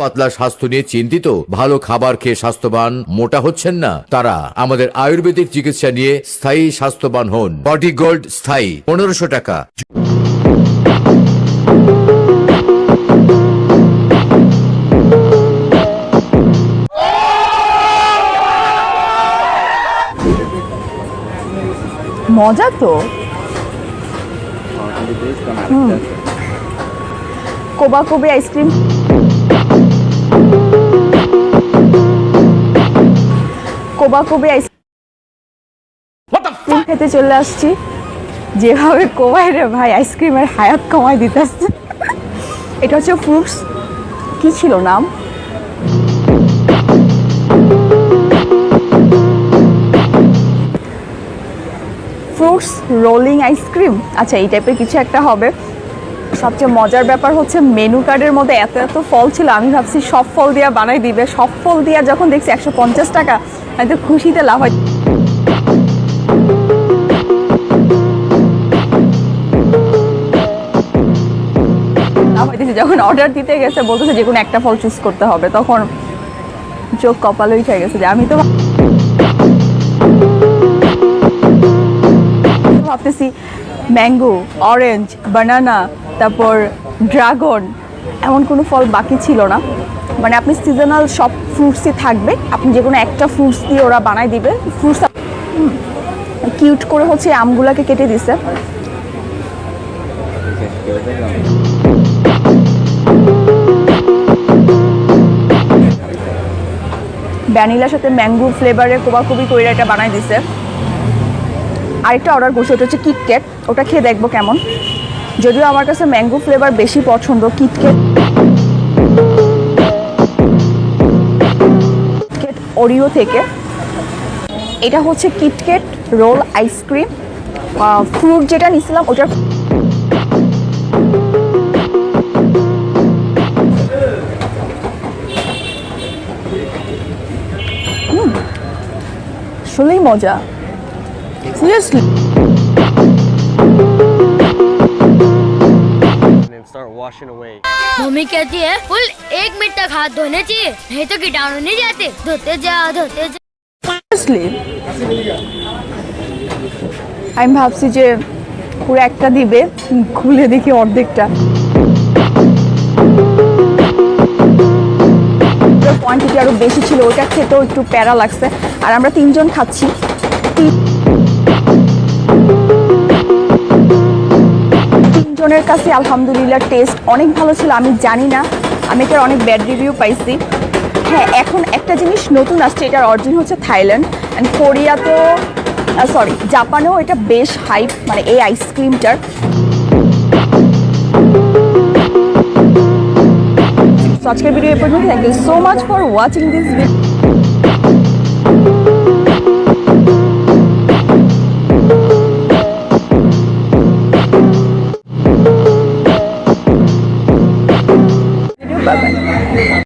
পাতলা স্বাস্থ্য নিয়ে চিন্তিত, ভালো খাবার খেয়ে স্বাস্থ্যবান মোটা হচ্ছেন না। তারা আমাদের আয়ুর্বেদিক চিকিৎসা নিয়ে স্থায়ী স্বাস্থ্যবান হন। বডি গোল্ড স্থায়ী, পনেরোশো টাকা। মজা তো। কোবা কোবে আইসক্রিম। কোবা কোবে আইসক্রিম খেতে চলে আসছি। যেভাবে কোবাই রে ভাই আইসক্রিমের হায়াত কমাই দিতেছে। এটা হচ্ছে ফ্রুটস কি ছিল নাম? ফ্রুটস রোলিং আইসক্রিম আচ্ছা এই টাইপের কিছু একটা হবে। সবচেয়ে মজার ব্যাপার হচ্ছে মেনু কার্ডের মধ্যে এত এত ফল ছিল আমি ভাবছি সব ফল দিয়া বানাই দিবে। সব ফল দিয়া যখন দেখছি একশো পঞ্চাশ টাকা আমি তো খুশিতে লাভ হয়। যখন অর্ডার দিতে গেছে, বলতেছে যে কোনো একটা ফল চুজ করতে হবে, তখন চোখ কপালে উঠে গেছে যে আমি তো ভাবতেছি ম্যাঙ্গো অরেঞ্জ বানানা তারপর ড্রাগন এমন কোনো ফল বাকি ছিল না। মানে আপনি সিজনাল সব ফ্রুটসই থাকবে। আপনি যে কোনো একটা ফ্রুটস দিয়ে ওরা বানাই দিবে। ফ্রুটস কিউট করে হচ্ছে আমগুলাকে কেটে দিছে। ভ্যানিলার সাথে ম্যাঙ্গো ফ্লেভারের কোবাকুবি করে এটা বানাই দিছে। আরেকটা অর্ডার করছি, ওটা হচ্ছে কিটক্যাট ওটা খেয়ে দেখব কেমন। যদিও আমার কাছে ম্যাঙ্গো ফ্লেভার বেশি পছন্দ কিটক্যাট ওরিও থেকে। এটা হচ্ছে কিটকেট রোল আইসক্রিম ফ্রুট যেটা নিছিলাম ওটার আসলেই মজা। Seriously start washing away. Mummy कहती है फुल एक मिनट तक हाथ धोने चाहिए नहीं तो कीटाणु नहीं जाते धोते जाओ धोते जाओ সিরিয়াসলি আমি ভাবছি যে পুরো একটা দিবে খুলে দেখি অর্ধেকটা কোয়ান্টিটি আরো বেশি ছিল ওটা খেতেও একটু প্যারা লাগছে আর আমরা তিনজন খাচ্ছি তিনজনের কাছে আলহামদুলিল্লাহ টেস্ট অনেক ভালো ছিল, আমি জানি না। আমি এটার অনেক ব্যাড রিভিউ পাইছি। হ্যাঁ এখন একটা জিনিস নতুন আসছে, এটার অরিজিন হচ্ছে থাইল্যান্ড। অ্যান্ড কোরিয়াতেও সরি জাপানেও এটা বেশ হাইপ মানে এই আইসক্রিমটার আজকের ভিডিও এ পর্যন্ত thank you so much for watching this video